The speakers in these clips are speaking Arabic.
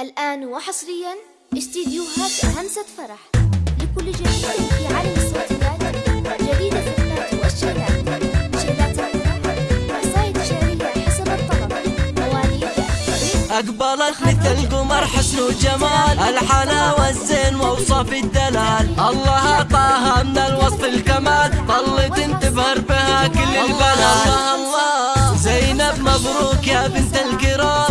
الآن وحصريا استديوهات همسة فرح لكل جديد في عالم الصوتيات جديدة في النات والشيلات شيلات الفرح قصائد شعرية حسب الطلب. مواليد أقبلت مثل القمر حسن وجمال الحلاوة الزين ووصف الدلال. الله أعطاها من الوصف الكمال طلت تبهر بها كل البلد الله الله. زينب مبروك يا بنت الكرام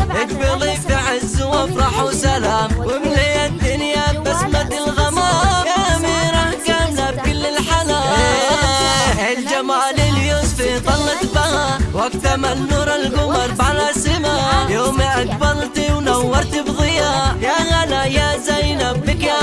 الجمال اليوسفي طلت بها واكتمل نور القمر على سما. يوم اقبلتي ونورت بضياء يا هلا يا زينب بك يا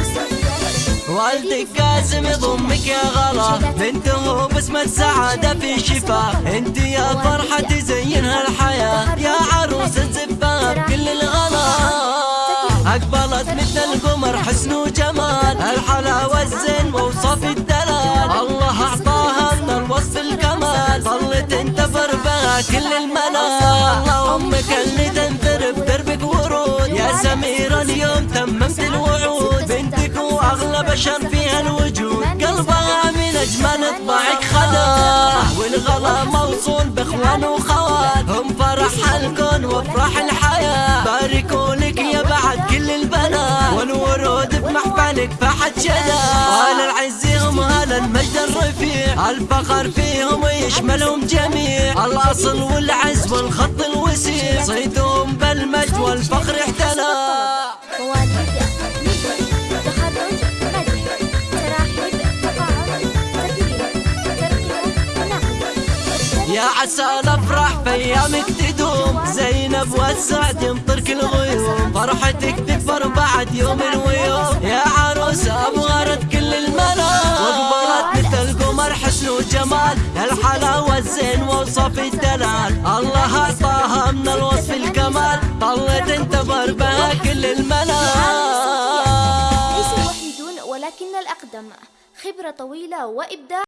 الصوتيات والدك قاسم يضمك يا غلا بنته بسمة سعادة في شفاء. انت يا فرحة تزينها القمر حسن وجمال الحلاوة الزين ووصف الدلال. الله أعطاها من الوصف الكمال. ظلت تنتفر بها كل المنال. أمك اللي تنثر بدربك ورود. يا سميرة اليوم تممت الوعود. بنتك وأغلى بشر فيها الوجود. قلبها من أجمل طبعك خدا والغلا موصول بإخوان وخوات. هم فرح الكون وأفراح الحياة. باركوا بمحفلك فحت شدا وهل العز هم هلا المجد الرفيع. الفخر فيهم يشملهم جميع. الأصل والعز والخط الوسيع. صيتهم بالمجد والفخر احتلى. يا عسى الأفراح في ايامك تدوم. زينب والسعد يمطر كل غيوم فرحتك تكبر بعد يوم ويوم وجمال الحلاوه الزين ووصف الدلال. الله أعطاها من الوصف الكمال. طلت انتبر بها كل المنام ليسوا الوحيدون ولكن الأقدم. خبرة طويلة وإبداع.